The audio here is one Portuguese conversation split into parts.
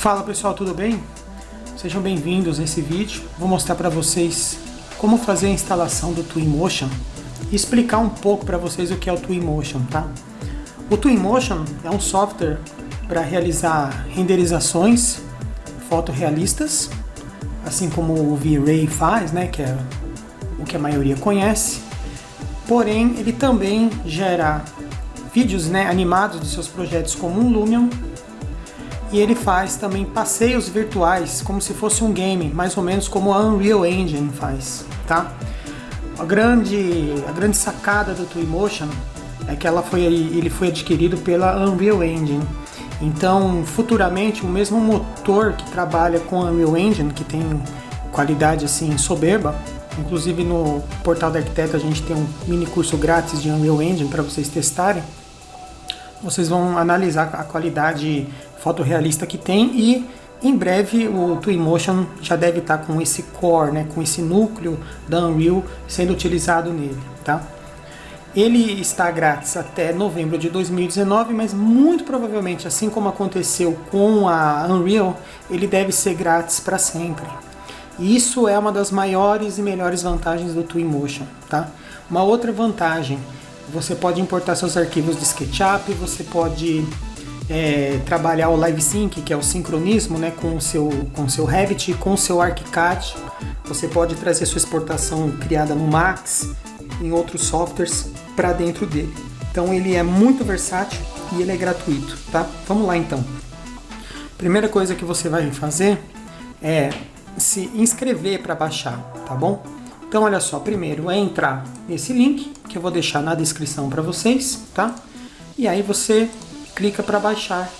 Fala pessoal, tudo bem? Sejam bem-vindos nesse vídeo. Vou mostrar para vocês como fazer a instalação do Twinmotion e explicar um pouco para vocês o que é o Twinmotion, tá? O Twinmotion é um software para realizar renderizações fotorrealistas, assim como o V-Ray faz, né, que é o que a maioria conhece. Porém, ele também gera vídeos né, animados dos seus projetos como um Lumion e ele faz também passeios virtuais, como se fosse um game, mais ou menos como a Unreal Engine faz, tá? A grande, a grande sacada do Twinmotion é que ela foi, ele foi adquirido pela Unreal Engine. Então, futuramente, o mesmo motor que trabalha com a Unreal Engine, que tem qualidade assim soberba, inclusive no portal da Arquiteto a gente tem um mini curso grátis de Unreal Engine para vocês testarem. Vocês vão analisar a qualidade fotorrealista que tem e em breve o Twinmotion já deve estar com esse core, né, com esse núcleo da Unreal sendo utilizado nele, tá? Ele está grátis até novembro de 2019, mas muito provavelmente, assim como aconteceu com a Unreal, ele deve ser grátis para sempre. E isso é uma das maiores e melhores vantagens do Twinmotion, tá? Uma outra vantagem, você pode importar seus arquivos de SketchUp, você pode é, trabalhar o Live Sync, que é o sincronismo né, com o seu, com o seu Revit, com o seu ArchiCAD. Você pode trazer sua exportação criada no Max, em outros softwares, para dentro dele. Então ele é muito versátil e ele é gratuito, tá? Vamos lá então. Primeira coisa que você vai fazer é se inscrever para baixar, tá bom? Então olha só, primeiro é entrar nesse link que eu vou deixar na descrição para vocês, tá? E aí você clica para baixar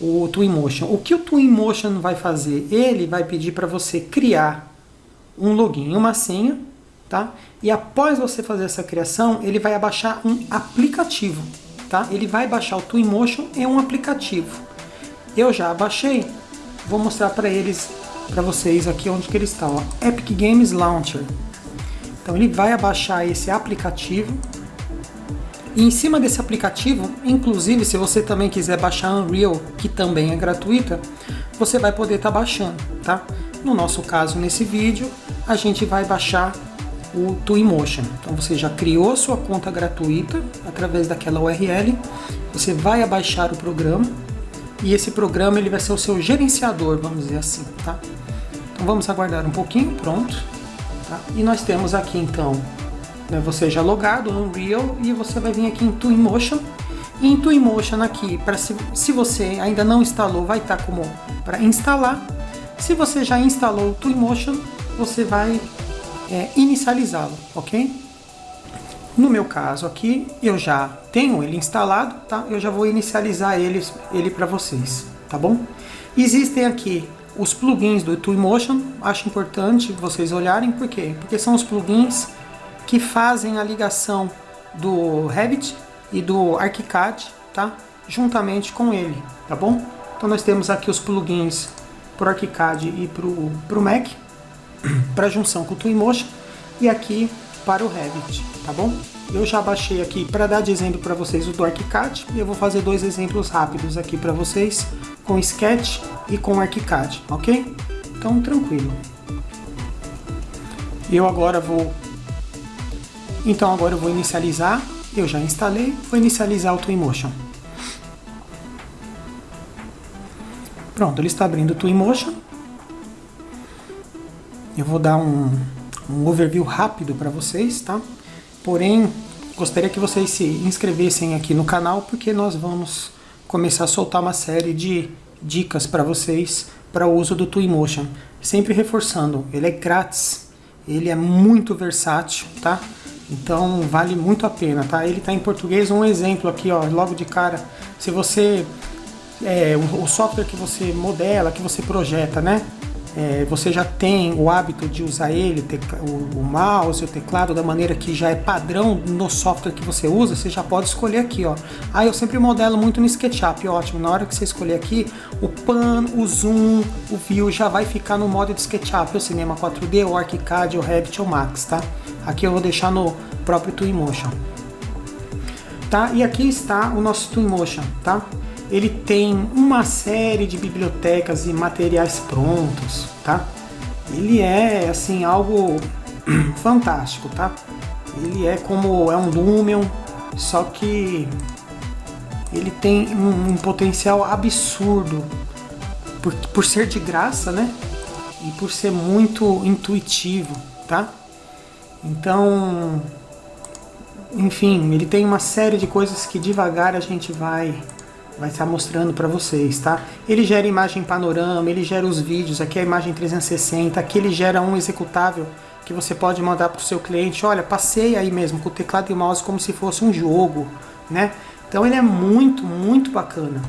o Twinmotion. O que o Twinmotion vai fazer? Ele vai pedir para você criar um login, uma senha, tá? E após você fazer essa criação, ele vai baixar um aplicativo, tá? Ele vai baixar o Twinmotion em um aplicativo. Eu já baixei, vou mostrar para eles, para vocês aqui onde que ele está, ó. Epic Games Launcher. Então ele vai abaixar esse aplicativo, e em cima desse aplicativo, inclusive se você também quiser baixar Unreal, que também é gratuita, você vai poder estar tá baixando, tá? No nosso caso, nesse vídeo, a gente vai baixar o Twinmotion. Então você já criou sua conta gratuita através daquela URL, você vai abaixar o programa e esse programa ele vai ser o seu gerenciador, vamos dizer assim, tá? Então vamos aguardar um pouquinho, pronto. Tá? E nós temos aqui então né, você já logado no Unreal e você vai vir aqui em Twinmotion. E em Twinmotion aqui, para se, se você ainda não instalou, vai estar tá como para instalar. Se você já instalou o Twinmotion, você vai é, inicializá-lo, ok? No meu caso aqui, eu já tenho ele instalado, tá? Eu já vou inicializar ele, ele para vocês, tá bom? Existem aqui os plugins do Twinmotion, acho importante vocês olharem, por quê? Porque são os plugins que fazem a ligação do Revit e do ArchiCAD, tá? Juntamente com ele, tá bom? Então nós temos aqui os plugins para o ArchiCAD e para o Mac, para junção com o Twinmotion, e aqui para o Revit, tá bom? Eu já baixei aqui para dar de exemplo para vocês o do ArchiCAD, e eu vou fazer dois exemplos rápidos aqui para vocês, com Sketch e com ArchiCAD, ok? Então tranquilo. Eu agora vou então agora eu vou inicializar, eu já instalei, vou inicializar o Twinmotion. Pronto, ele está abrindo o Twinmotion. Eu vou dar um, um overview rápido para vocês, tá? Porém, gostaria que vocês se inscrevessem aqui no canal, porque nós vamos começar a soltar uma série de dicas para vocês para o uso do Twinmotion. Sempre reforçando, ele é grátis, ele é muito versátil, tá? Então vale muito a pena, tá? Ele está em português, um exemplo aqui, ó, logo de cara. Se você, é, o, software que você modela, que você projeta, né? É, você já tem o hábito de usar ele, o, o mouse, o teclado, da maneira que já é padrão no software que você usa, você já pode escolher aqui, ó. Ah, eu sempre modelo muito no SketchUp, ótimo. Na hora que você escolher aqui, o pan, o zoom, o view já vai ficar no modo de SketchUp, o Cinema 4D, o ArchiCAD, o Revit ou Max, tá? Aqui eu vou deixar no próprio Twinmotion. Tá? E aqui está o nosso Twinmotion, tá? Ele tem uma série de bibliotecas e materiais prontos, tá? Ele é assim algo fantástico, tá? Ele é como é um Lumion, só que ele tem um, um potencial absurdo por, por ser de graça, né? E por ser muito intuitivo, tá? Então, enfim, ele tem uma série de coisas que devagar a gente vai vai estar mostrando para vocês, tá? Ele gera imagem panorama, ele gera os vídeos, aqui é a imagem 360, aqui ele gera um executável que você pode mandar para o seu cliente, olha, passei aí mesmo com o teclado e mouse como se fosse um jogo, né? Então ele é muito, muito bacana.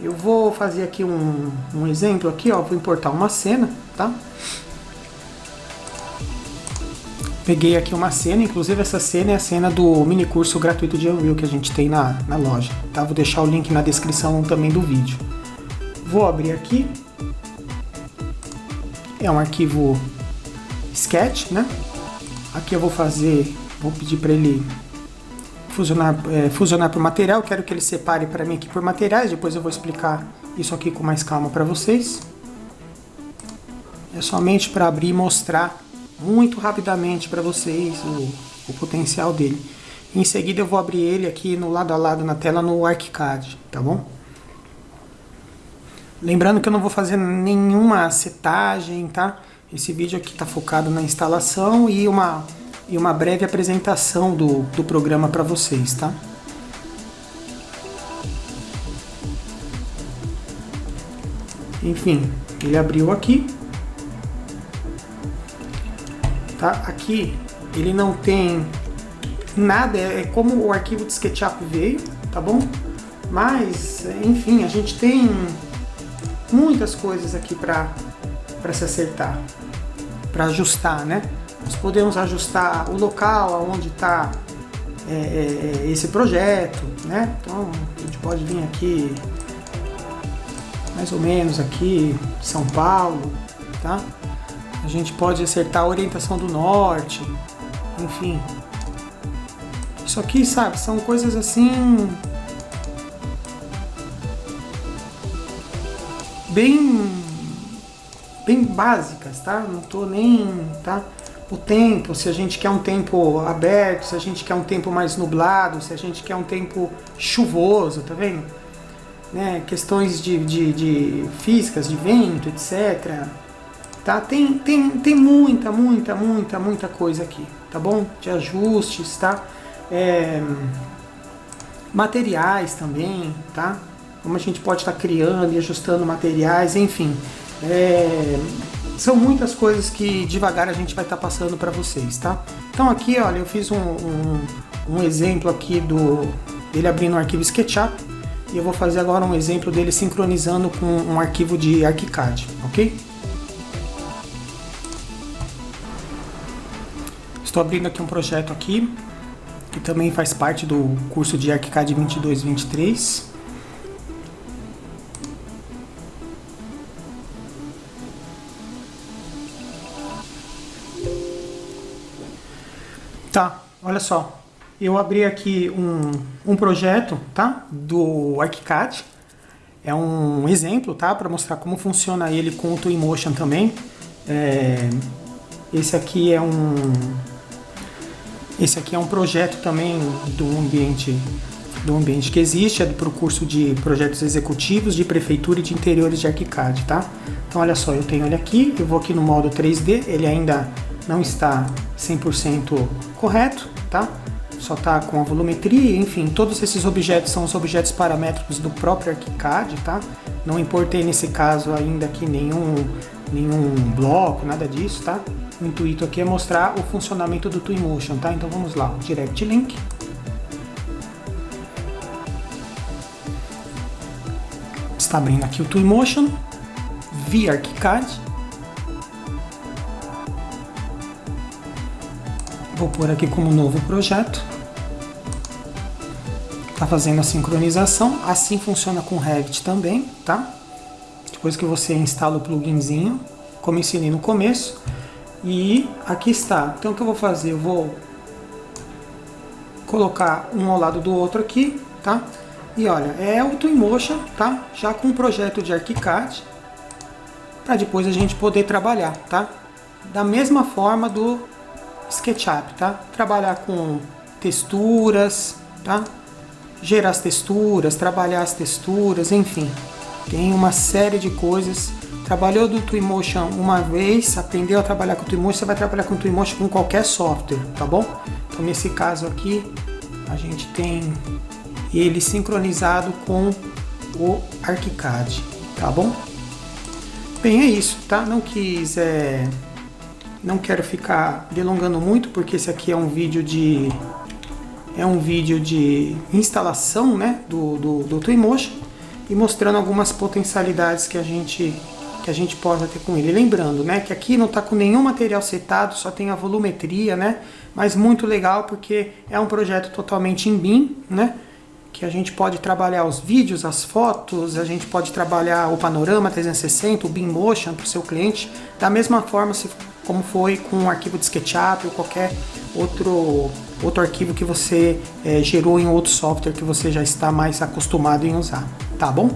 Eu vou fazer aqui um, um exemplo aqui, ó, vou importar uma cena, tá? Peguei aqui uma cena, inclusive essa cena é a cena do mini curso gratuito de Unreal que a gente tem na, na loja. Tá? Vou deixar o link na descrição também do vídeo. Vou abrir aqui. É um arquivo Sketch, né? Aqui eu vou fazer, vou pedir para ele fusionar, é, fusionar por material. Quero que ele separe para mim aqui por materiais. Depois eu vou explicar isso aqui com mais calma para vocês. É somente para abrir e mostrar muito rapidamente para vocês o, o, potencial dele. Em seguida eu vou abrir ele aqui no lado a lado na tela no ArchiCAD, tá bom? Lembrando que eu não vou fazer nenhuma setagem, tá? Esse vídeo aqui está focado na instalação e uma, e uma breve apresentação do, do programa para vocês, tá? Enfim, ele abriu aqui. Tá? Aqui ele não tem nada, é, é como o arquivo de SketchUp veio, tá bom? Mas, enfim, a gente tem muitas coisas aqui para se acertar, para ajustar, né? Nós podemos ajustar o local onde está é, é, é, esse projeto, né? Então, a gente pode vir aqui, mais ou menos aqui, São Paulo, tá? A gente pode acertar a orientação do norte, enfim. Isso aqui, sabe, são coisas assim... Bem, bem básicas, tá? Não tô nem, tá? O tempo, se a gente quer um tempo aberto, se a gente quer um tempo mais nublado, se a gente quer um tempo chuvoso, tá vendo? Né? Questões de, de, de físicas, de vento, etc. Tá? Tem, tem, tem muita, muita, muita, muita coisa aqui, tá bom? De ajustes, tá? É, materiais também, tá? Como a gente pode estar tá criando e ajustando materiais, enfim. É, são muitas coisas que devagar a gente vai estar tá passando para vocês, tá? Então aqui, olha, eu fiz um, um, um exemplo aqui do dele abrindo um arquivo SketchUp e eu vou fazer agora um exemplo dele sincronizando com um arquivo de ArchiCAD, ok? Estou abrindo aqui um projeto aqui, que também faz parte do curso de ArchiCAD 22-23. Tá, olha só. Eu abri aqui um, um projeto, tá? Do ArchiCAD. É um exemplo, tá? Para mostrar como funciona ele com o Twinmotion também. É, esse aqui é um esse aqui é um projeto também do ambiente do ambiente que existe, é para o curso de projetos executivos de prefeitura e de interiores de ArchiCAD, tá? Então olha só, eu tenho ele aqui, eu vou aqui no modo 3D, ele ainda não está 100% correto, tá? Só está com a volumetria, enfim, todos esses objetos são os objetos paramétricos do próprio ArchiCAD, tá? Não importei nesse caso ainda aqui nenhum, nenhum bloco, nada disso, tá? O intuito aqui é mostrar o funcionamento do Twinmotion, tá? Então vamos lá, Direct Link. Está abrindo aqui o Twinmotion, via ArchiCAD. Vou pôr aqui como novo projeto. Está fazendo a sincronização, assim funciona com Revit também, tá? Depois que você instala o pluginzinho, como ensinei no começo, e aqui está. Então o que eu vou fazer? Eu vou colocar um ao lado do outro aqui, tá? E olha, é o Twinmotion, tá? Já com um projeto de ArchiCAD, para depois a gente poder trabalhar, tá? Da mesma forma do SketchUp, tá? Trabalhar com texturas, tá? Gerar as texturas, trabalhar as texturas, enfim. Tem uma série de coisas. Trabalhou do Twinmotion uma vez, aprendeu a trabalhar com o Twinmotion, você vai trabalhar com o Twinmotion com qualquer software, tá bom? Então nesse caso aqui, a gente tem ele sincronizado com o ArchiCAD, tá bom? Bem, é isso, tá? Não quis, é... não quero ficar delongando muito, porque esse aqui é um vídeo de é um vídeo de instalação né, do, do, do Twinmotion e mostrando algumas potencialidades que a gente que a gente possa ter com ele. Lembrando, né, que aqui não está com nenhum material setado, só tem a volumetria, né, mas muito legal porque é um projeto totalmente em BIM, né, que a gente pode trabalhar os vídeos, as fotos, a gente pode trabalhar o panorama 360, o BIM Motion para o seu cliente, da mesma forma se, como foi com o arquivo de SketchUp ou qualquer outro, outro arquivo que você é, gerou em outro software que você já está mais acostumado em usar, tá bom?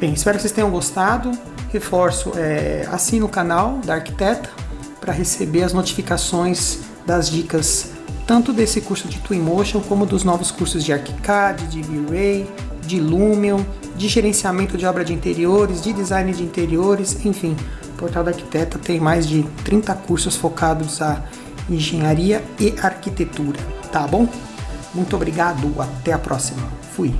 Bem, espero que vocês tenham gostado. Reforço, é, assine o canal da Arquiteta para receber as notificações das dicas tanto desse curso de Twinmotion como dos novos cursos de ArchiCAD, de V-Ray, de Lumion, de gerenciamento de obra de interiores, de design de interiores, enfim. O Portal da Arquiteta tem mais de 30 cursos focados a engenharia e arquitetura, tá bom? Muito obrigado, até a próxima. Fui!